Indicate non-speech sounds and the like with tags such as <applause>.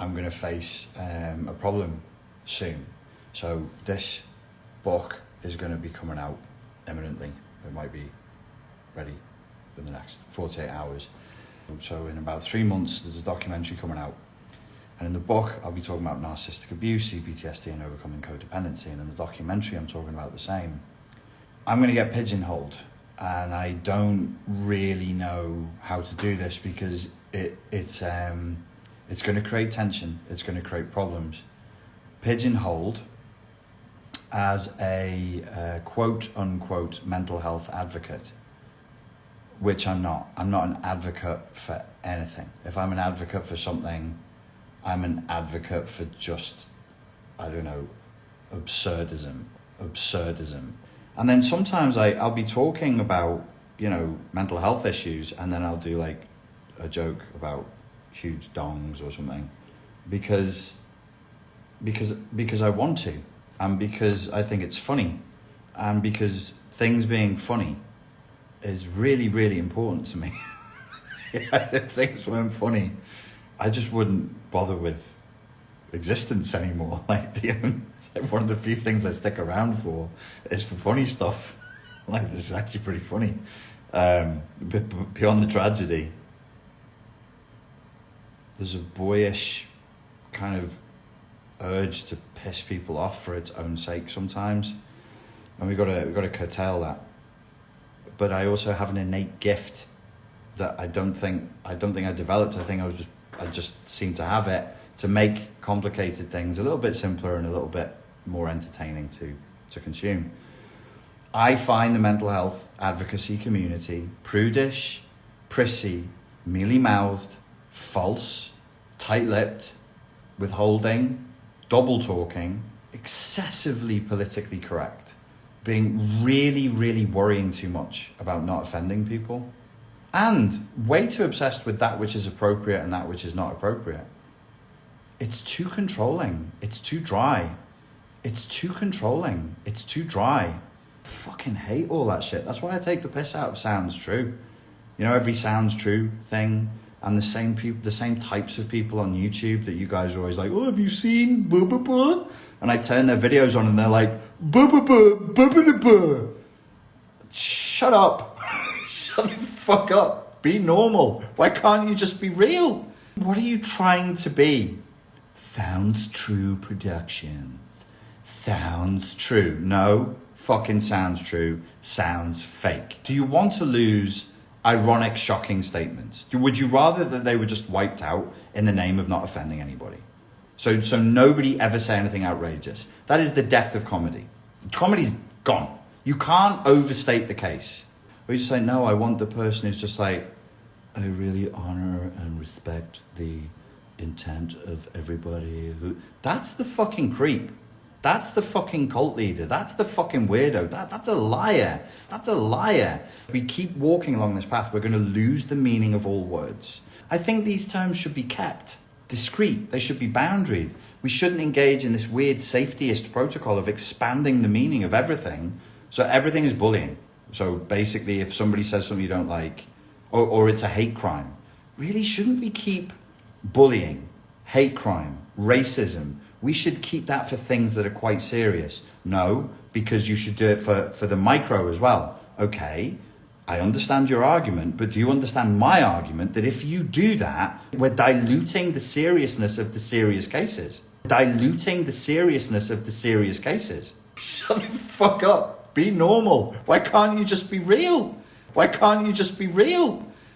I'm going to face um, a problem soon. So this book is going to be coming out imminently. It might be ready in the next 48 hours. So in about three months, there's a documentary coming out. And in the book, I'll be talking about narcissistic abuse, CPTSD, and overcoming codependency. And in the documentary, I'm talking about the same. I'm going to get pigeonholed, and I don't really know how to do this because it it's um it's going to create tension. It's going to create problems. Pigeonholed as a uh, quote unquote mental health advocate which I'm not. I'm not an advocate for anything. If I'm an advocate for something, I'm an advocate for just, I don't know, absurdism, absurdism. And then sometimes I, I'll be talking about, you know, mental health issues and then I'll do like a joke about huge dongs or something because because because I want to and because I think it's funny and because things being funny is really, really important to me. <laughs> if things weren't funny, I just wouldn't bother with existence anymore. <laughs> Like, like one of the few things I stick around for is for funny stuff. <laughs> Like, this is actually pretty funny. Um, beyond the tragedy, there's a boyish kind of urge to piss people off for its own sake sometimes, and we got to we got to curtail that but I also have an innate gift that I don't think I don't think I developed. I think I was just I just seem to have it to make complicated things a little bit simpler and a little bit more entertaining to to consume. I find the mental health advocacy community prudish, prissy, mealy mouthed, false, tight lipped, withholding, double talking, excessively politically correct being really, really worrying too much about not offending people, and way too obsessed with that which is appropriate and that which is not appropriate. It's too controlling. It's too dry. It's too controlling. It's too dry. I fucking hate all that shit. That's why I take the piss out of sounds true. You know, every sounds true thing and the same people, the same types of people on YouTube that you guys are always like, oh, have you seen blah, blah, blah? And I turn their videos on and they're like, blah, blah, blah, blah, blah, blah. Shut up. <laughs> Shut the fuck up. Be normal. Why can't you just be real? What are you trying to be? Sounds true productions. Sounds true. No, fucking sounds true. Sounds fake. Do you want to lose ironic, shocking statements? Would you rather that they were just wiped out in the name of not offending anybody? So, so nobody ever say anything outrageous. That is the death of comedy. Comedy's gone. You can't overstate the case. Or you just say, no, I want the person who's just like, I really honor and respect the intent of everybody who. That's the fucking creep. That's the fucking cult leader. That's the fucking weirdo. That, that's a liar. That's a liar. If we keep walking along this path, we're going to lose the meaning of all words. I think these terms should be kept discreet. They should be boundaried. We shouldn't engage in this weird safetyist protocol of expanding the meaning of everything. So everything is bullying. So basically, if somebody says something you don't like, or, or it's a hate crime, really shouldn't we keep bullying, hate crime, racism, we should keep that for things that are quite serious. No, because you should do it for, for the micro as well. Okay, I understand your argument, but do you understand my argument that if you do that, we're diluting the seriousness of the serious cases? Diluting the seriousness of the serious cases. Shut the fuck up. Be normal. Why can't you just be real? Why can't you just be real?